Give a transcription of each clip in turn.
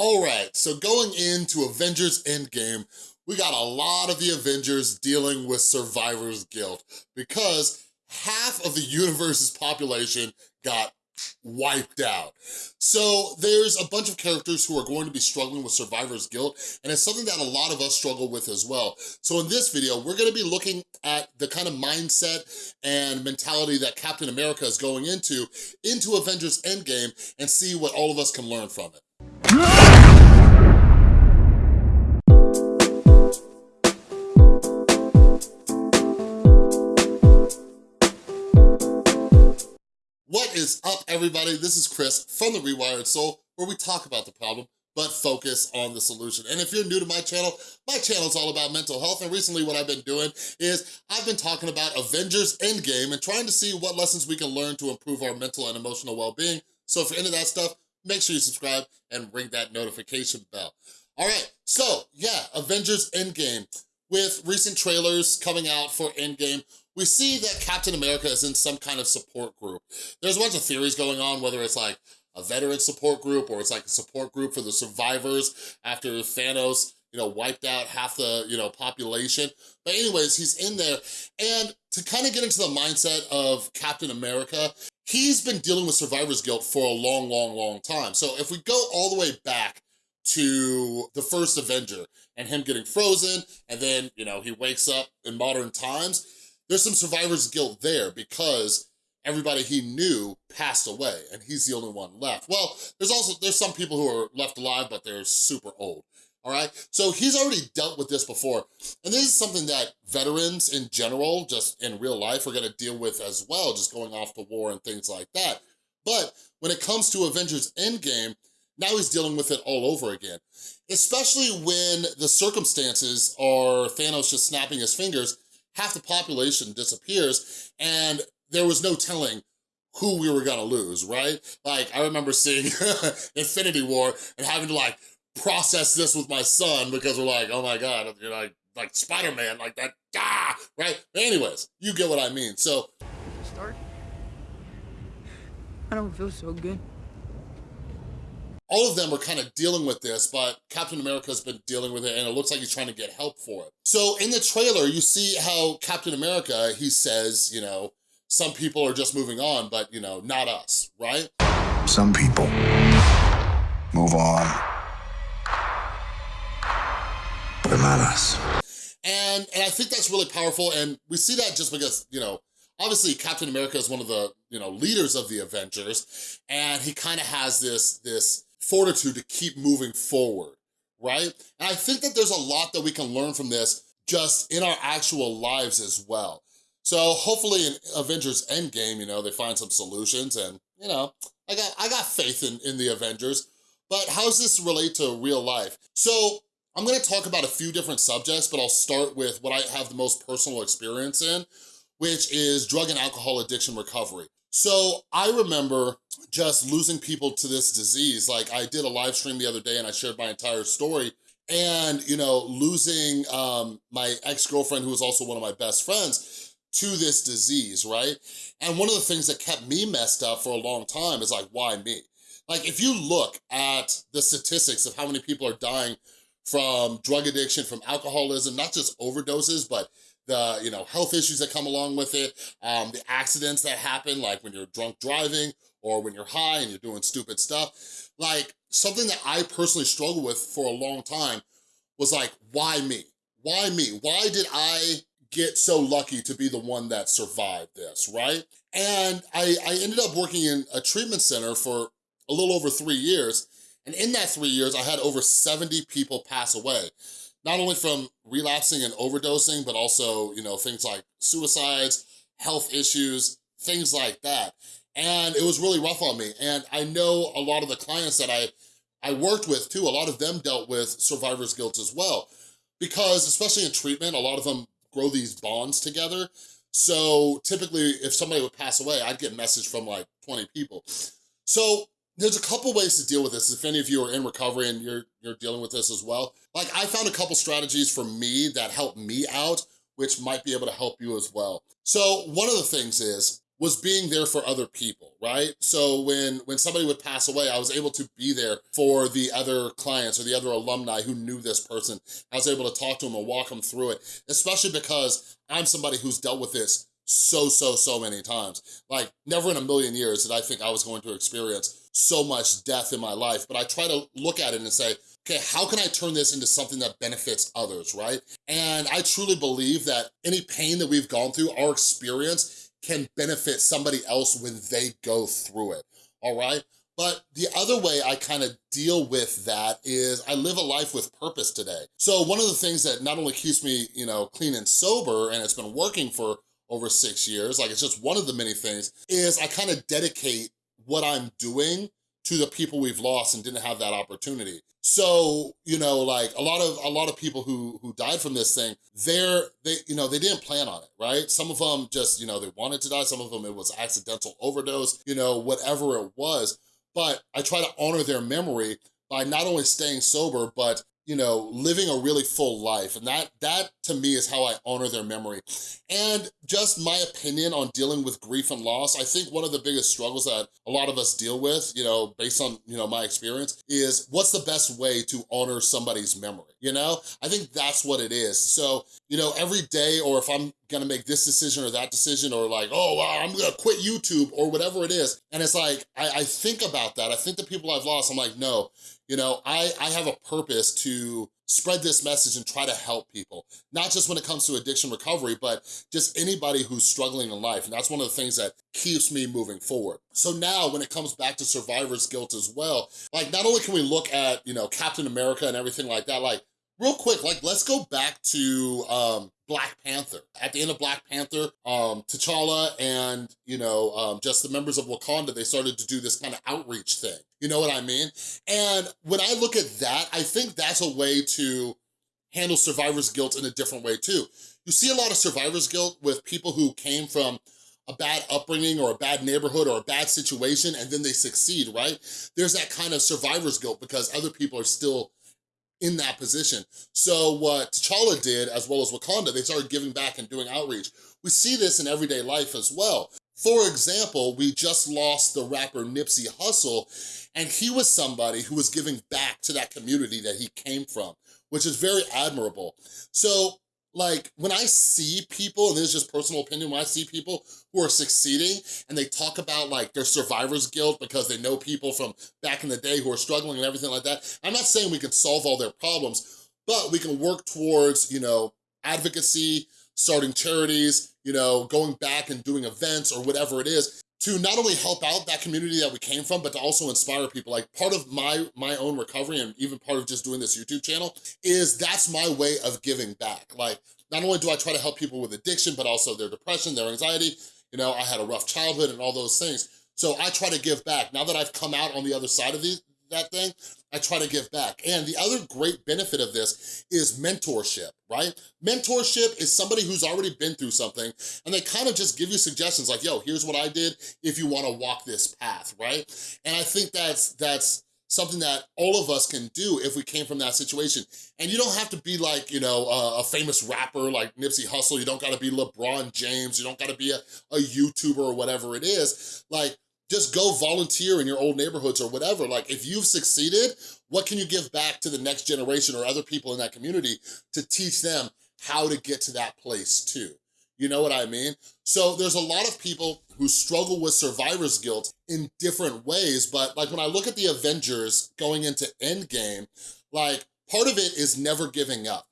All right, so going into Avengers Endgame, we got a lot of the Avengers dealing with survivor's guilt because half of the universe's population got wiped out. So there's a bunch of characters who are going to be struggling with survivor's guilt, and it's something that a lot of us struggle with as well. So in this video, we're gonna be looking at the kind of mindset and mentality that Captain America is going into, into Avengers Endgame, and see what all of us can learn from it. Is up, everybody? This is Chris from The Rewired Soul, where we talk about the problem, but focus on the solution. And if you're new to my channel, my channel is all about mental health, and recently what I've been doing is I've been talking about Avengers Endgame and trying to see what lessons we can learn to improve our mental and emotional well-being. So if you're into that stuff, make sure you subscribe and ring that notification bell. All right, so yeah, Avengers Endgame. With recent trailers coming out for Endgame, we see that Captain America is in some kind of support group. There's a bunch of theories going on, whether it's like a veteran support group or it's like a support group for the survivors after Thanos you know, wiped out half the, you know, population. But anyways, he's in there. And to kind of get into the mindset of Captain America, he's been dealing with survivor's guilt for a long, long, long time. So if we go all the way back to the first Avenger and him getting frozen, and then, you know, he wakes up in modern times, there's some survivor's guilt there because everybody he knew passed away and he's the only one left. Well, there's also, there's some people who are left alive, but they're super old, all right? So he's already dealt with this before. And this is something that veterans in general, just in real life, are gonna deal with as well, just going off to war and things like that. But when it comes to Avengers Endgame, now he's dealing with it all over again. Especially when the circumstances are Thanos just snapping his fingers half the population disappears and there was no telling who we were gonna lose, right? Like, I remember seeing Infinity War and having to like process this with my son because we're like, oh my God, you're like, like Spider-Man, like that, ah, right? Anyways, you get what I mean. So. Stark? I don't feel so good all of them are kind of dealing with this, but Captain America's been dealing with it and it looks like he's trying to get help for it. So in the trailer, you see how Captain America, he says, you know, some people are just moving on, but you know, not us, right? Some people move on, but not us. And, and I think that's really powerful and we see that just because, you know, obviously Captain America is one of the, you know, leaders of the Avengers and he kind of has this, this fortitude to keep moving forward, right? And I think that there's a lot that we can learn from this just in our actual lives as well. So hopefully in Avengers Endgame, you know, they find some solutions and, you know, I got, I got faith in, in the Avengers, but how does this relate to real life? So I'm gonna talk about a few different subjects, but I'll start with what I have the most personal experience in, which is drug and alcohol addiction recovery. So I remember just losing people to this disease. Like I did a live stream the other day and I shared my entire story and, you know, losing um, my ex-girlfriend who was also one of my best friends to this disease, right? And one of the things that kept me messed up for a long time is like, why me? Like if you look at the statistics of how many people are dying from drug addiction, from alcoholism, not just overdoses, but the you know health issues that come along with it, um, the accidents that happen, like when you're drunk driving or when you're high and you're doing stupid stuff. Like something that I personally struggled with for a long time was like, why me? Why me? Why did I get so lucky to be the one that survived this, right? And I, I ended up working in a treatment center for a little over three years. And in that three years, I had over 70 people pass away not only from relapsing and overdosing, but also, you know, things like suicides, health issues, things like that. And it was really rough on me. And I know a lot of the clients that I, I worked with too, a lot of them dealt with survivor's guilt as well. Because especially in treatment, a lot of them grow these bonds together. So typically if somebody would pass away, I'd get message from like 20 people. So there's a couple ways to deal with this. If any of you are in recovery and you're, you're dealing with this as well, like I found a couple strategies for me that helped me out, which might be able to help you as well. So one of the things is, was being there for other people, right? So when, when somebody would pass away, I was able to be there for the other clients or the other alumni who knew this person. I was able to talk to them and walk them through it, especially because I'm somebody who's dealt with this so, so, so many times. Like, never in a million years did I think I was going to experience so much death in my life, but I try to look at it and say, okay, how can I turn this into something that benefits others, right? And I truly believe that any pain that we've gone through, our experience can benefit somebody else when they go through it, all right? But the other way I kind of deal with that is I live a life with purpose today. So one of the things that not only keeps me, you know, clean and sober, and it's been working for over six years, like it's just one of the many things, is I kind of dedicate what I'm doing to the people we've lost and didn't have that opportunity. So, you know, like a lot of a lot of people who who died from this thing, they're they you know, they didn't plan on it, right? Some of them just, you know, they wanted to die, some of them it was accidental overdose, you know, whatever it was. But I try to honor their memory by not only staying sober, but you know, living a really full life. And that, that to me is how I honor their memory. And just my opinion on dealing with grief and loss, I think one of the biggest struggles that a lot of us deal with, you know, based on, you know, my experience, is what's the best way to honor somebody's memory, you know? I think that's what it is. So, you know, every day, or if I'm gonna make this decision or that decision, or like, oh, I'm gonna quit YouTube, or whatever it is, and it's like, I, I think about that. I think the people I've lost, I'm like, no, you know, I, I have a purpose to spread this message and try to help people. Not just when it comes to addiction recovery, but just anybody who's struggling in life. And that's one of the things that keeps me moving forward. So now when it comes back to survivor's guilt as well, like not only can we look at, you know, Captain America and everything like that, like real quick, like let's go back to um, Black Panther. At the end of Black Panther, um, T'Challa and, you know, um, just the members of Wakanda, they started to do this kind of outreach thing. You know what I mean? And when I look at that, I think that's a way to handle survivor's guilt in a different way too. You see a lot of survivor's guilt with people who came from a bad upbringing or a bad neighborhood or a bad situation and then they succeed, right? There's that kind of survivor's guilt because other people are still in that position. So what T'Challa did, as well as Wakanda, they started giving back and doing outreach. We see this in everyday life as well. For example, we just lost the rapper Nipsey Hussle, and he was somebody who was giving back to that community that he came from, which is very admirable. So like when I see people, and this is just personal opinion, when I see people who are succeeding and they talk about like their survivor's guilt because they know people from back in the day who are struggling and everything like that, I'm not saying we can solve all their problems, but we can work towards, you know, advocacy, starting charities, you know, going back and doing events or whatever it is to not only help out that community that we came from, but to also inspire people. Like part of my, my own recovery and even part of just doing this YouTube channel is that's my way of giving back. Like not only do I try to help people with addiction, but also their depression, their anxiety, you know, I had a rough childhood and all those things. So I try to give back. Now that I've come out on the other side of the, that thing, I try to give back. And the other great benefit of this is mentorship, right? Mentorship is somebody who's already been through something and they kind of just give you suggestions like, yo, here's what I did if you wanna walk this path, right? And I think that's, that's something that all of us can do if we came from that situation. And you don't have to be like, you know, a, a famous rapper like Nipsey Hussle. You don't gotta be LeBron James. You don't gotta be a, a YouTuber or whatever it is. Like, just go volunteer in your old neighborhoods or whatever. Like if you've succeeded, what can you give back to the next generation or other people in that community to teach them how to get to that place too? You know what I mean? So there's a lot of people who struggle with survivor's guilt in different ways, but like when I look at the Avengers going into Endgame, like part of it is never giving up.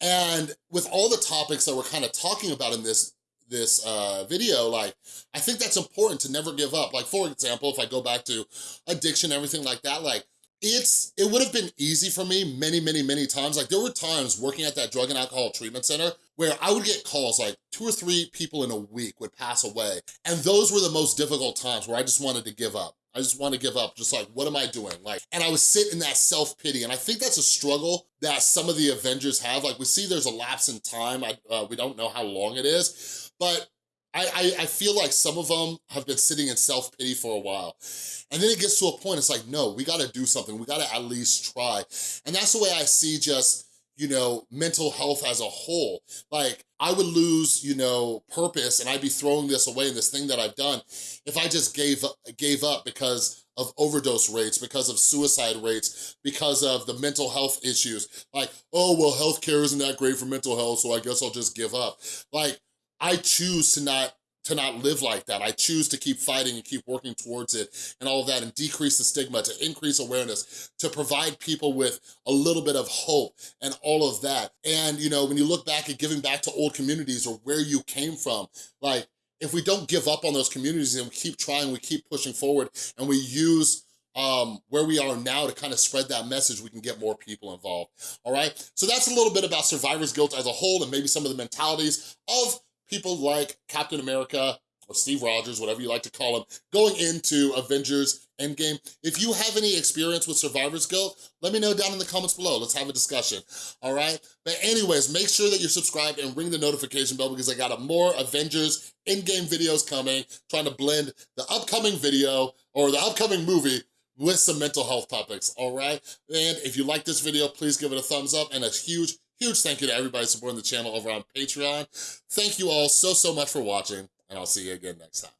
And with all the topics that we're kind of talking about in this this uh, video, like, I think that's important to never give up. Like, for example, if I go back to addiction, everything like that, like, it's, it would have been easy for me many, many, many times. Like, there were times working at that drug and alcohol treatment center where I would get calls, like, two or three people in a week would pass away. And those were the most difficult times where I just wanted to give up. I just want to give up, just like, what am I doing? Like, and I would sit in that self-pity, and I think that's a struggle that some of the Avengers have. Like, we see there's a lapse in time. I, uh, we don't know how long it is, but I, I, I, feel like some of them have been sitting in self-pity for a while. And then it gets to a point, it's like, no, we gotta do something. We gotta at least try. And that's the way I see just, you know, mental health as a whole. Like, I would lose, you know, purpose and I'd be throwing this away and this thing that I've done if I just gave gave up because of overdose rates, because of suicide rates, because of the mental health issues. Like, oh, well, healthcare isn't that great for mental health, so I guess I'll just give up. Like, I choose to not to not live like that. I choose to keep fighting and keep working towards it and all of that and decrease the stigma, to increase awareness, to provide people with a little bit of hope and all of that. And, you know, when you look back at giving back to old communities or where you came from, like, if we don't give up on those communities and we keep trying, we keep pushing forward and we use um, where we are now to kind of spread that message, we can get more people involved, all right? So that's a little bit about survivor's guilt as a whole and maybe some of the mentalities of people like Captain America or Steve Rogers, whatever you like to call him, going into Avengers Endgame. If you have any experience with survivor's guilt, let me know down in the comments below. Let's have a discussion, all right? But anyways, make sure that you're subscribed and ring the notification bell because I got a more Avengers Endgame videos coming, trying to blend the upcoming video or the upcoming movie with some mental health topics, all right? And if you like this video, please give it a thumbs up and a huge, Huge thank you to everybody supporting the channel over on Patreon. Thank you all so, so much for watching, and I'll see you again next time.